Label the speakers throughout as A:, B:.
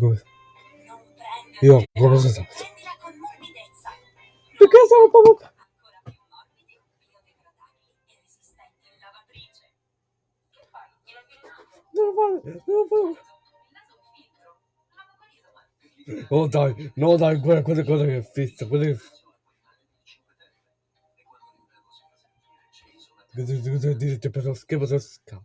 A: Come... Io come sono stato? Perché sono proprio... Oh dai, no dai, guarda quella, cose che è fissa, quelle che... Che ti ho scritto, ti ho scritto,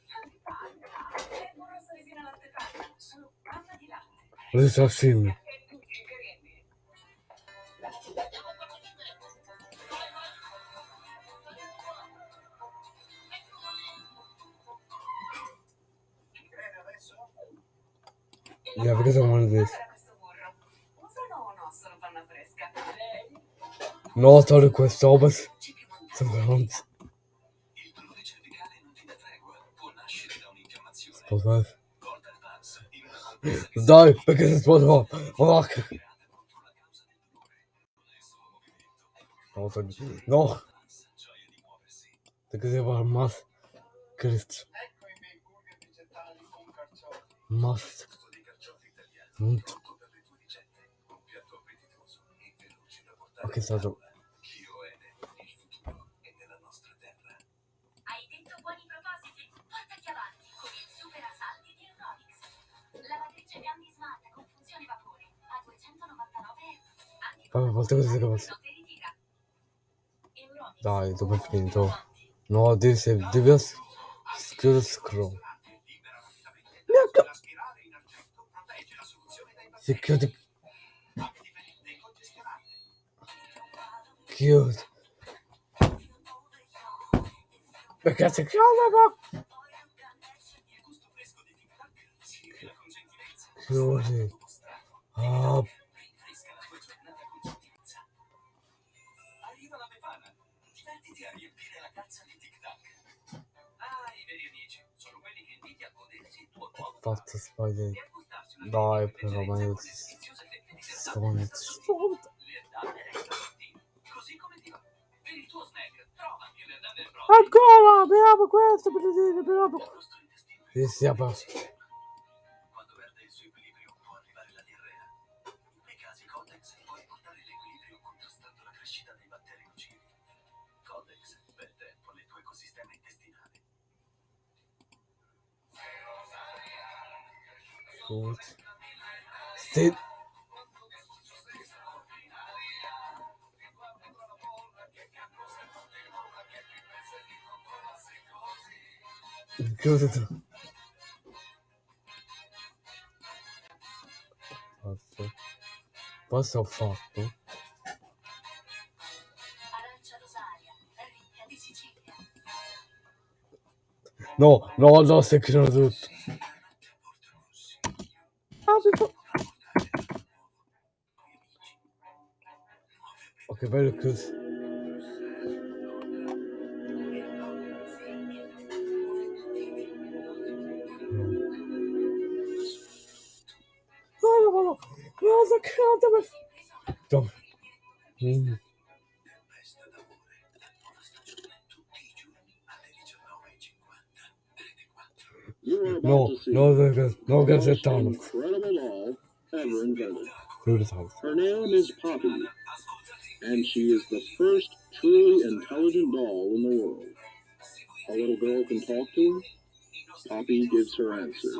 A: Cosa sta assieme. Я врезал мой здесь. No, solo panna fresca? No, sorry, questo obas. Sposare. Dai, perché si sposò? Oh, che- No, no. Si va al mas. Cristo. Mas. Punto. Ok, stato. Vabbè, volte così posso.
B: Non ti ritira. Euronix.
A: Dai, dopo è finito. No, devi, se- devi scrivere scroll. Neanche. Si chiude. Chiude. Perché si chiude, ma... Chiudi. Ah, fatto sbagliare. Dai, però, ma io ti
C: sto
A: Ancora, beavo questo, per dire,
C: beavo. E si è
A: cool. Sit. Cosa tu? Posso? Posso ho fatto? No, no, no, stai creando tutto.
D: You are about
A: No,
D: to see
A: no, no, no,
D: the most
A: Gazzettano.
D: incredible doll ever invented.
A: Chiudi tutto.
D: Her name is Poppy, gives her answers.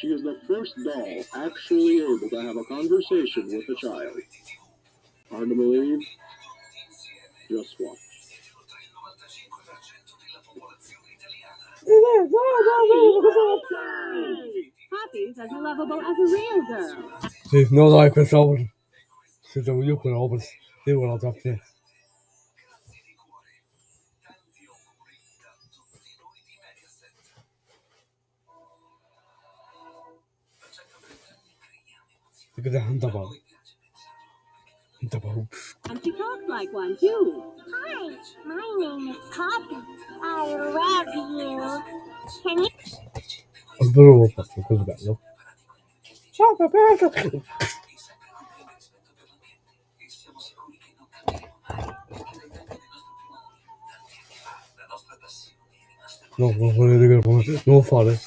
D: She is the first doll actually able to have a conversation with a child. Hard to believe? Just watch.
A: No, no, no, cosa
E: Poppy's as lovable as a real girl.
A: Sì, no, dai, quest'opera. Se devo io quell'opera, devo la tua fine. Look at that. Handball.
E: And she talks like one, too.
F: Hi, my name is Poppy. I love you. Can you
A: Sbravo, fatto così bello. Ciao, Pepe. No, non volete che non lo fare.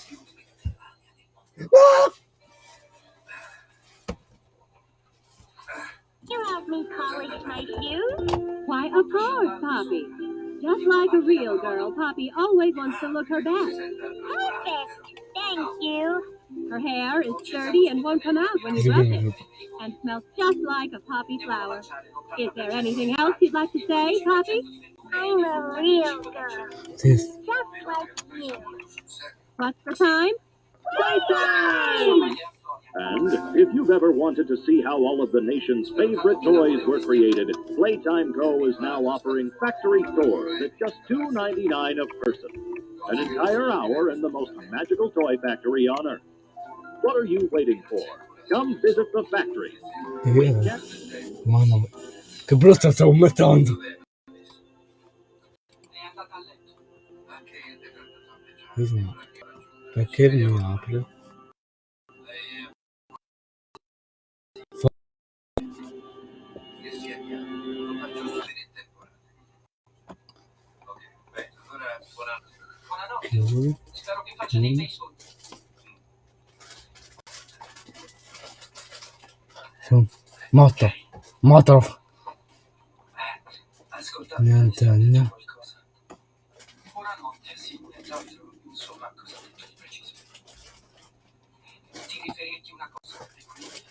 F: You help me polish my shoes?
E: Why, of course, Poppy. Just like a real girl, Poppy always wants to look her best.
F: Perfect. Thank you.
E: Her hair is sturdy and won't come out when you brush it, and smells just like a poppy flower. Is there anything else you'd like to say, Poppy?
F: I'm a real girl,
A: This.
F: just like you.
E: What's the time? Playtime!
G: And if you've ever wanted to see how all of the nation's favorite toys were created, Playtime Co. is now offering factory tours at just $2.99 a person. An entire hour in the most magical toy factory on Earth. What are you waiting for? Come visit the factory.
A: Mamma mia. Che brutta stavo mettendo. Così. Perché
H: Spero che faccia dei bei soldi.
A: Sono Matta. Matta.
H: Ascoltate,
A: Niente, niente.
H: Buonanotte, sì, esatto. Insomma, cosa ha detto di preciso? Ti riferirti una cosa, e quindi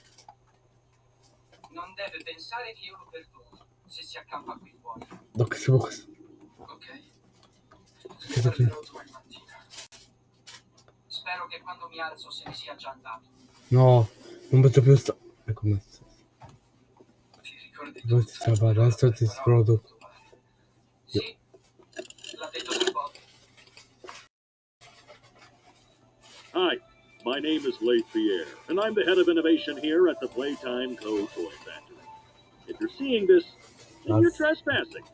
H: non deve pensare che io lo perdono se si accampa qui fuori,
A: Doc, si può questo.
H: ok?
A: Che
H: Spero che quando mi alzo se ne sia già andato.
A: No, non posso più sta... Ecco messo.
H: Ti ricordi
A: Dove ti stava? Adesso ti esplodo.
H: Sì, l'ha detto per Bob.
G: Hi, my name is Leith Pierre, and I'm the head of innovation here at the Playtime Co. Toy Factory. If you're seeing this, then you're trespassing.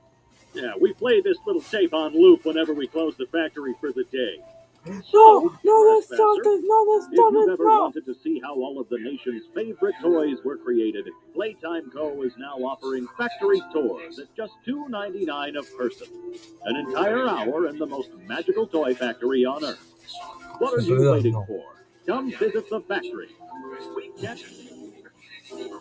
G: Yeah, we play this little tape on loop whenever we close the factory for the day.
A: No, oh, no, that's it. No, that's
G: If you've
A: not it.
G: ever
A: No.
G: wanted to see how all of the nation's favorite toys were created, Playtime Co. is now offering factory tours at just $2.99 a person. An entire hour in the most magical toy factory on Earth. What are you waiting for? Come visit the factory. We can't
H: Sul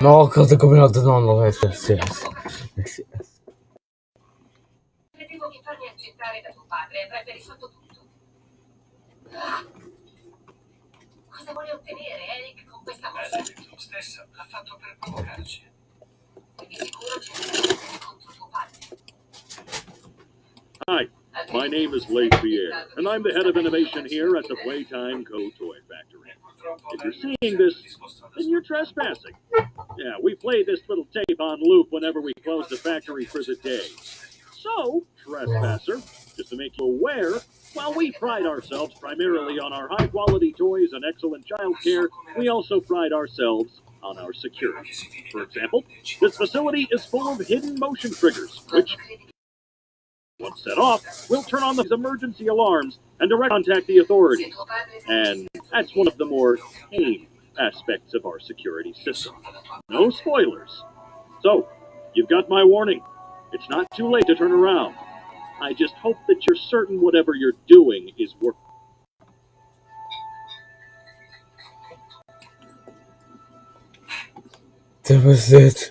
A: No, cosa ho combinato? No, non è successo. Sì.
F: Credevo che farmi accettare da tuo padre avrebbe risolto tutto. Cosa vuole ottenere Eric con questa mossa?
H: tu stessa l'ha fatto per provocarci.
F: Di sicuro c'è un contro tuo padre.
G: Hi, my name is Leith Pierre, and I'm the head of innovation here at the Playtime Co. Toy Factory. If you're seeing this, then you're trespassing. Yeah, we play this little tape on loop whenever we close the factory for the day. So, trespasser, just to make you aware, while we pride ourselves primarily on our high quality toys and excellent child care, we also pride ourselves on our security. For example, this facility is full of hidden motion triggers, which, once set off, will turn on the emergency alarms and direct contact the authorities. And that's one of the more tame aspects of our security system. No spoilers. So, you've got my warning. It's not too late to turn around. I just hope that you're certain whatever you're doing is working.
A: That was it.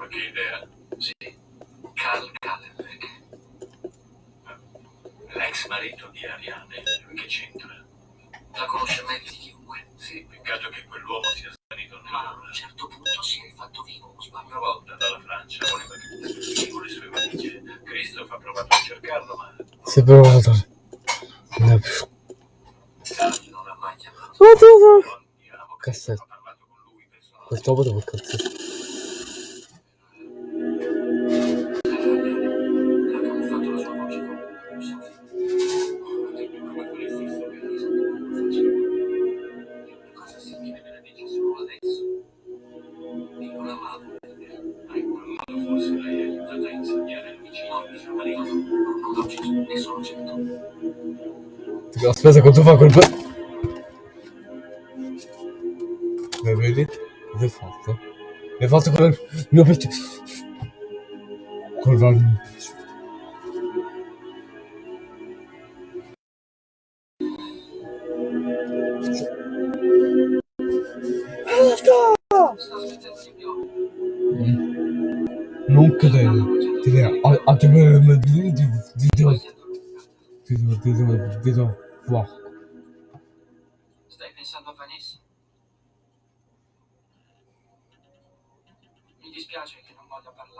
H: Hai qualche idea? Sì. Carl Kallenbeck. L'ex marito di Ariane. Che c'entra? La conosce meglio di chiunque. Sì, peccato che quell'uomo sia svanito Ma a un certo punto si è rifatto vivo, sbaglio? Una volta dalla Francia voleva che fosse con le sue valigie. Christoph ha provato a cercarlo, ma
A: Si è provato. Non è più.
H: Carl non ha mai chiamato. Andiamo,
A: Cassetto.
H: ho parlato con lui personalmente.
A: Questo dopo cazzo?
H: Mustafa Kulbü. Böyle defanslı. Defanslı kulüp. Nöbet. Kurban. Non
A: que de, de, de, à te me
H: dire, dis-donc, dis-donc, dis-donc, dis-donc, voir.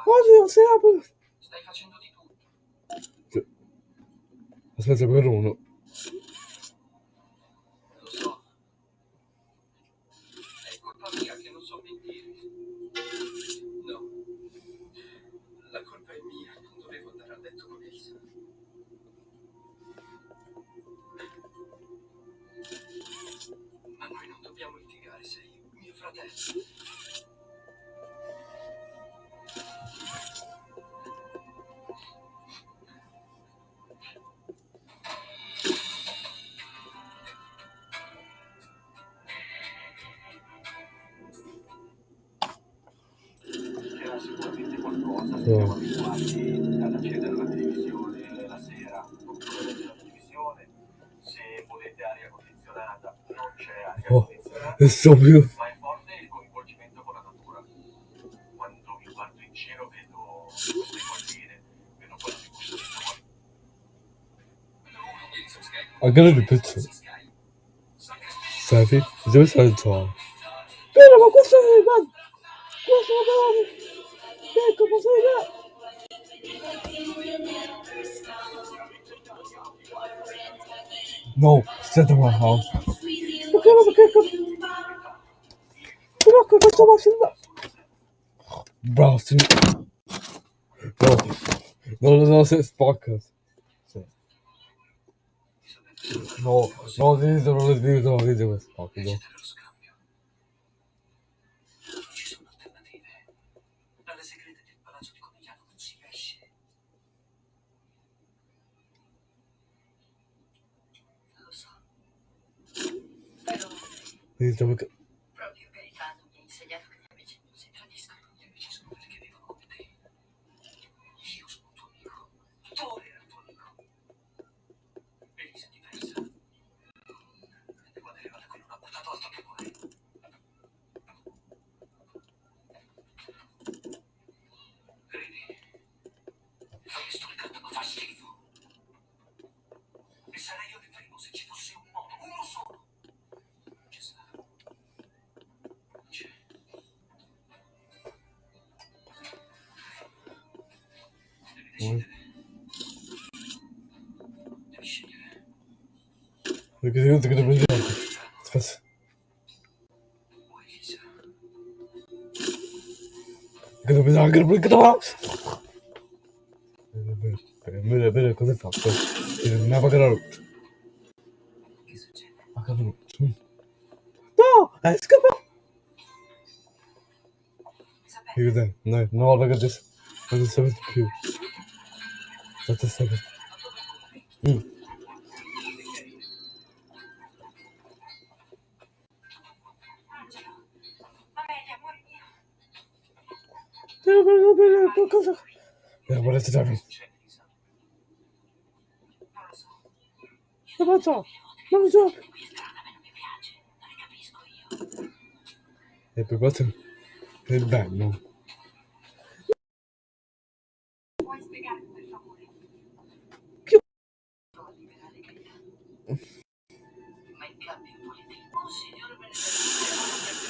H: Non parlare.
A: Oddio, si apre.
H: Stai facendo di tutto.
A: Aspetta per uno.
G: Qualcosa,
A: Sì.
G: siamo abituati ad accedere alla televisione la sera, oppure televisione, se volete aria condizionata, non c'è aria
A: Oh.
G: condizionata,
A: È subito.
G: ma è forte il coinvolgimento con la natura. Quando mi guardo in giro vedo queste colline, vedo cui sono fuori.
A: Anche nel pezzo. Senti? Dove sta il tuo? Bene, ma questo è... Ma... Questo è... Ecco, ma sei No, senta ma house. Perché non perché Però che questa macchina... Bravo, sì. No, no, no, no, sei spacca. Sì. No, no, vedo, non le vedo, non vedo questo spacca, no.
H: Dello scambio. Non
A: 你怎么 Bene, bene, cosa fatto? Non ha pagato la
F: succede?
A: Ha pagato la luce. No! È scappato! Cos'è? No, no, raga, adesso. Non sapete più. State sapendo. Mm. fatto cosa? per volete
H: da me.
F: Non lo so,
A: non lo so. E per quanto è bello.
F: Ma il cambio politico, signor Benedetto,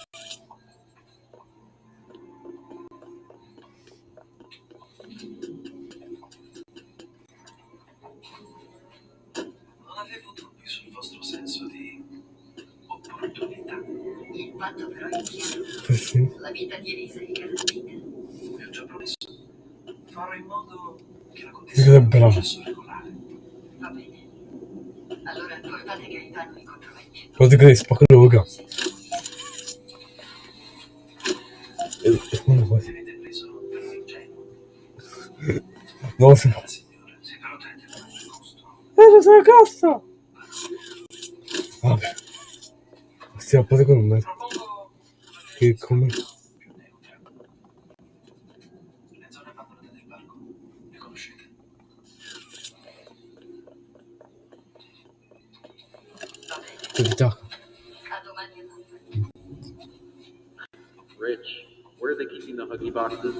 A: sì, sì.
F: La vita di Elisa e Geraldine.
H: Le ho già promesso. Farò in modo che la contessa sia processo regolare.
F: Va bene. Allora portate Gaetano incontro me.
A: Guarda che
H: spacca lo bocca.
A: No, si fa.
H: Signora, se però te ne costo.
A: Eh, sono costo! A
F: lavoro.
G: Rich, where are they keeping the Huggy boxes?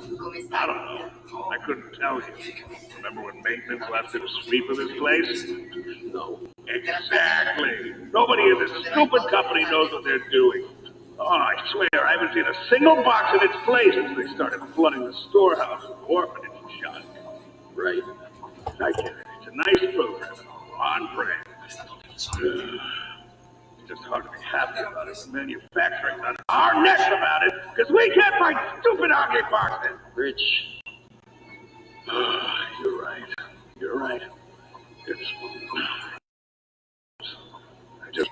I: I don't know. I couldn't tell you. Remember when maintenance left it to sweep of this place?
G: No.
I: Exactly. Nobody in this stupid company knows what they're doing. Oh, I swear, I haven't seen a single box in its place since they started flooding the storehouse with orphanage junk.
G: Right.
I: I get it. It's a nice program. On brand. It's just hard to be happy about it when manufacturing's on our necks about it because we can't find stupid Huggy boxes.
G: Rich, ah,
I: You're right. You're right. It's. I just.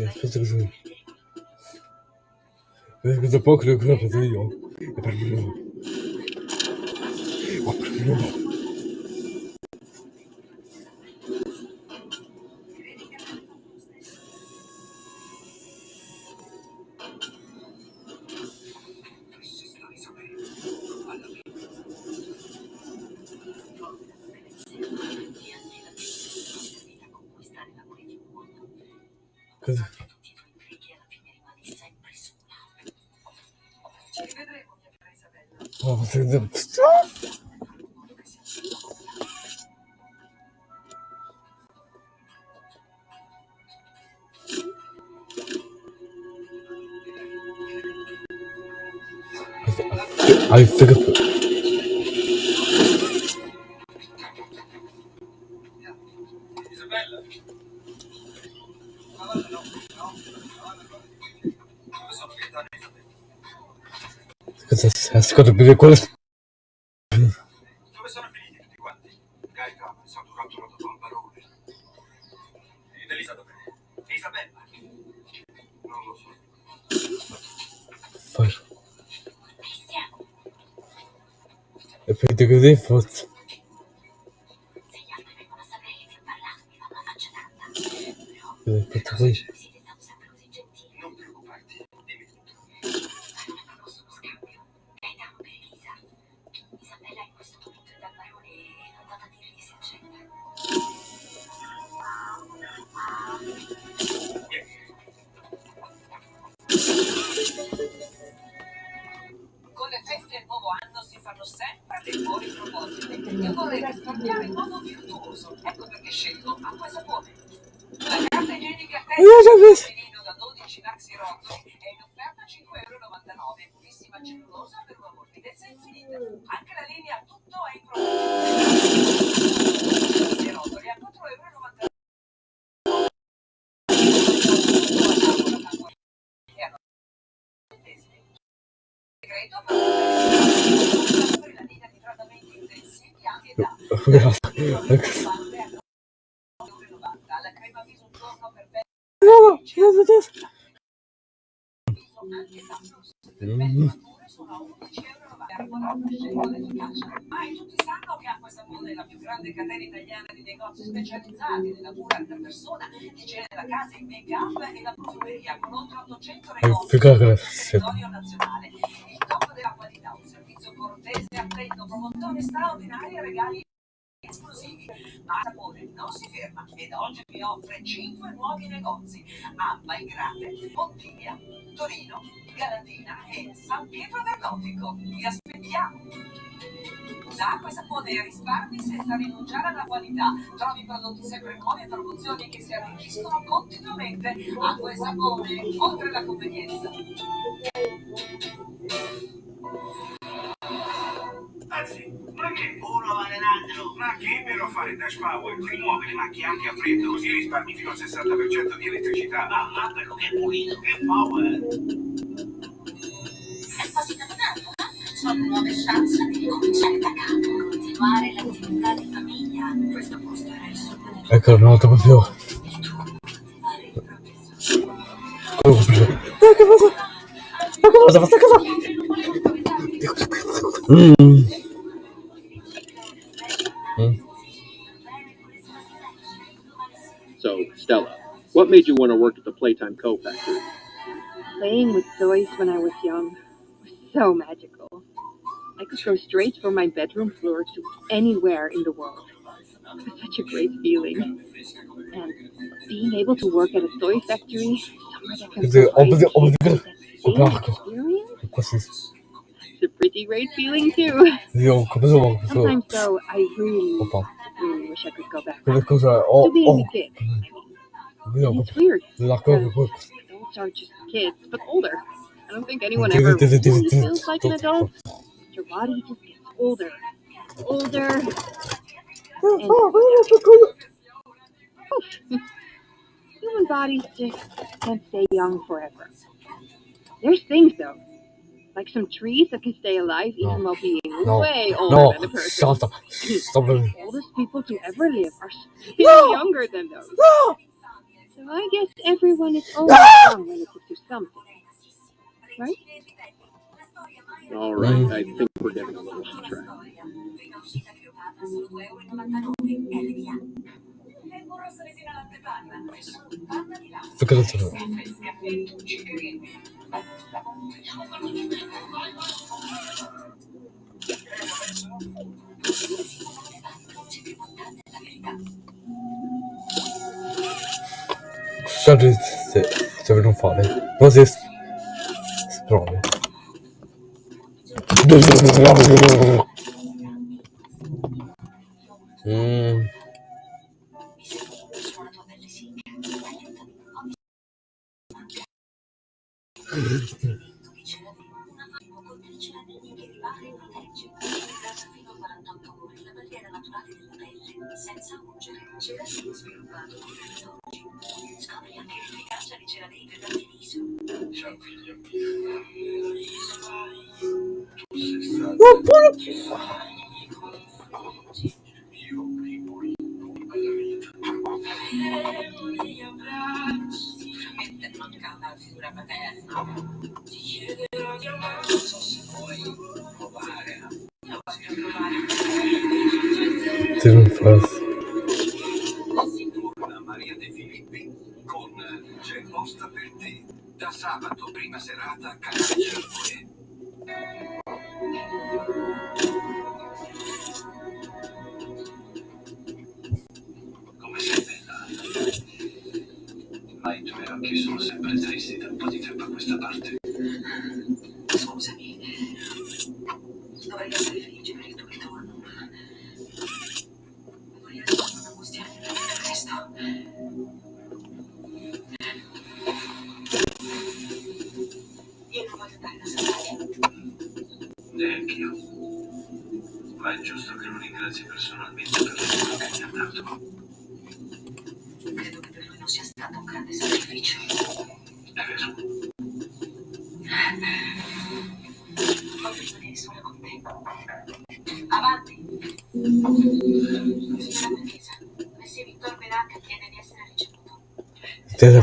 A: я список
H: злых. Я запахлю кровь, это ее. Я прям любовь. Прям.
A: Ascolta più di quello.
H: Dove sono finiti tutti quanti? Gaetano è stato catturato dal barone. Ed Elisa dov'è? Isabella? Non lo so.
A: Fai. E poi di così forse.
F: Se gli altri vengono a sapere che ti ho parlato, mi fanno la faccia tanta. Per
J: per la linea di trattamenti intensivi anche da la crema viso un giorno per viso anche da sono a 11,90 euro ma tutti sanno che Acqua e Sapone è la più grande catena italiana di negozi specializzati nella cura della persona l'igiene della casa, il make up e la profumeria con oltre 800 negozi
A: Figa
J: sul territorio nazionale. Il top della qualità un servizio cortese attento promozione straordinaria e regali Sapone non si ferma ed oggi vi offre 5 nuovi negozi a Malgrate, Pontiglia, Torino, Galatina e San Pietro del Gotico. Vi aspettiamo! Da Acqua e Sapone risparmi senza rinunciare alla qualità. Trovi prodotti sempre nuovi e promozioni che si arricchiscono continuamente. Acqua e Sapone, oltre la convenienza.
H: Anzi, ma che? Uno vale l'altro. Ma che però fare Dash Power? Rimuove le macchie anche a freddo, così risparmi fino al 60% di elettricità. Ah, ah, quello che è pulito. Che power!
F: È quasi capodanno, no? Sono nuove chance di ricominciare da capo, continuare l'attività di famiglia. Questo posto era il sogno del
A: Ecco, non lo più.
F: sogno.
A: Oh, che cosa? Ma che cosa? Questa cosa? Mm. Mm.
G: So, Stella, what made you want to work at the Playtime Co. factory?
K: Playing with toys when I was young was so magical. I could go straight from my bedroom floor to anywhere in the world. It was such a great feeling. And being able to work at a toy factory, somewhere that can
A: The
K: provide
A: opposite- opposite-
K: kids that same
A: Opacco.
K: experience,
A: Questo è...
K: it's a pretty great feeling too.
A: Io come sono questo?
K: Sometimes though, I really, really wish I could go back
A: cose... Oh,
K: to being a kid. I mean,
A: Io
K: it's weird.
A: la cosa
K: because
A: poi...
K: adults are just kids, but older. I don't think anyone ever
A: did it, did
K: really feels like an adult. Your body just gets older, older. And human bodies just can't stay young forever. There's things though, like some trees that can stay alive even
A: No.
K: while being
A: No.
K: way older
A: No,
K: than a person.
A: shut up. Stop it.
K: The oldest people to ever live are still
A: No.
K: younger than those.
A: No!
K: So I guess everyone is always young relative to something, right?
G: All right, I think we're getting a little off track.
F: Prima uscita crepata
A: Kjønner
H: du server som farlig? Rasist. Strålig.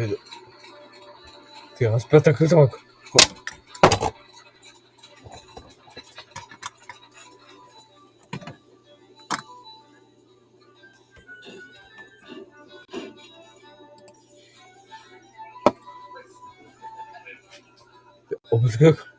H: Nö. Digga, was bleibt da Kühlschrank? Ob es Glück.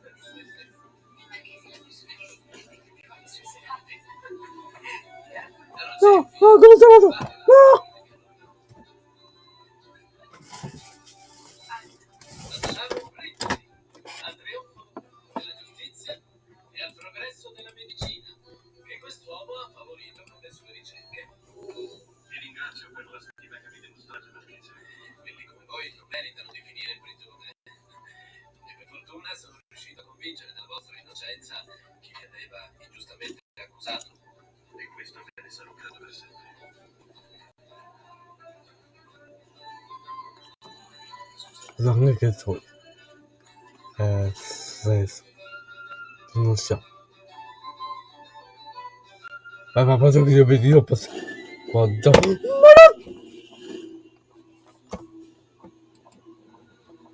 H: 个左，呃，
A: 是，no
H: chão. Vai, vai,
A: faz que eu pedi, eu passo.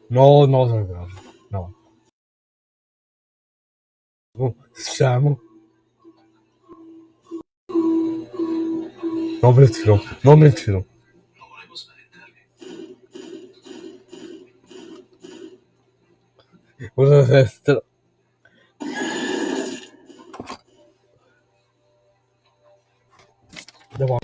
A: No, no, no, no. no. Não me não me.
H: Bunu sestir. Devam.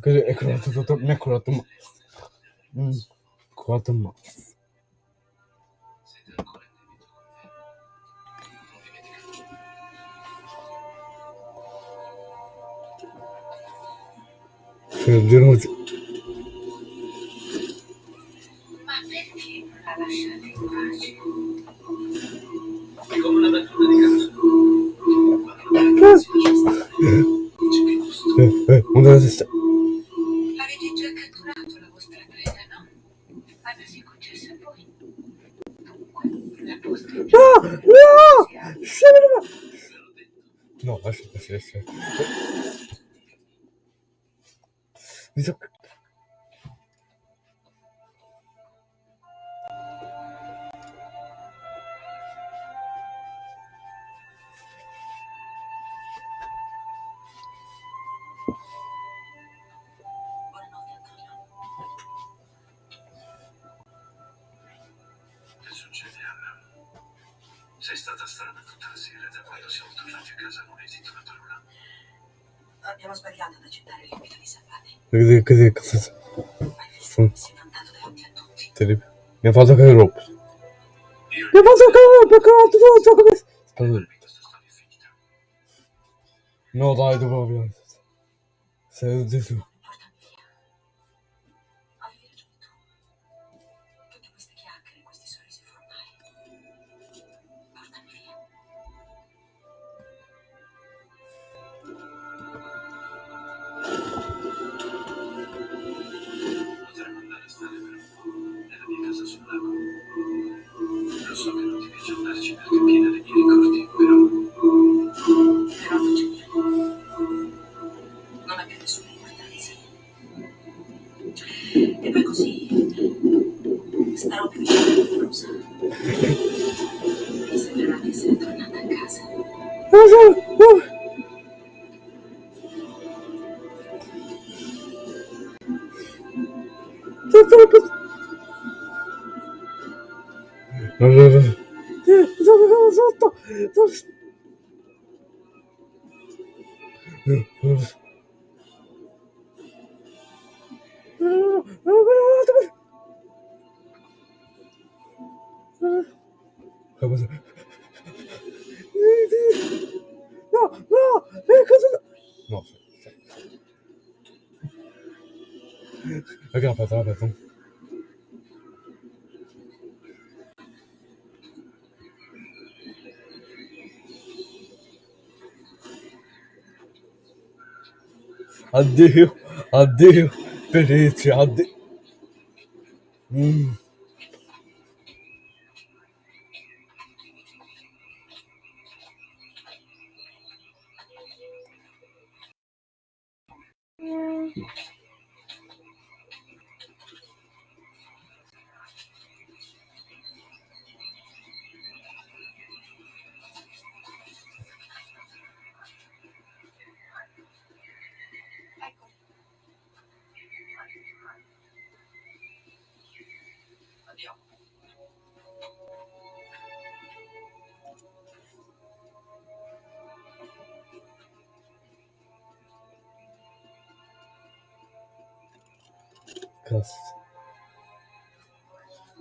H: 그래,
F: 그렇다, 그렇다, 네, 그렇다, 음, 그렇다,
A: 뭐. вернуть Cadê, cadê? cadê?
H: Nem faz o garoto. Nem faz o garoto, garoto, volta a cabeça. Não
A: dá do governo.
F: Saiu disso. Ok,
A: no, aspetta, aspetta. Addio, addio, Venezia, addio.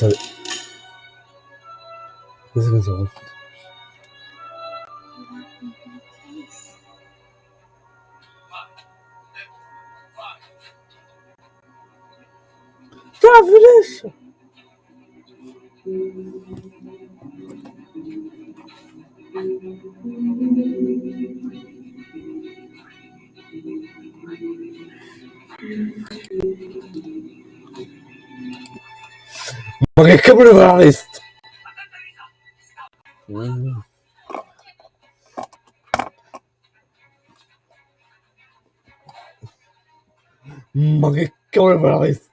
A: sorry. This is old. Travelation. Mm-hmm. Ma che cavolo era questo? Yeah, that's a, that's